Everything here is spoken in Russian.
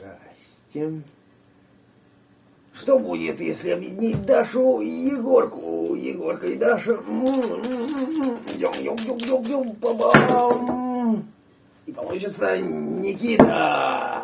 Здрасте. Что будет, если объединить Дашу и Егорку? Егорка и Даша. Йом, йом, йом, йом, йом, па И получится Никита.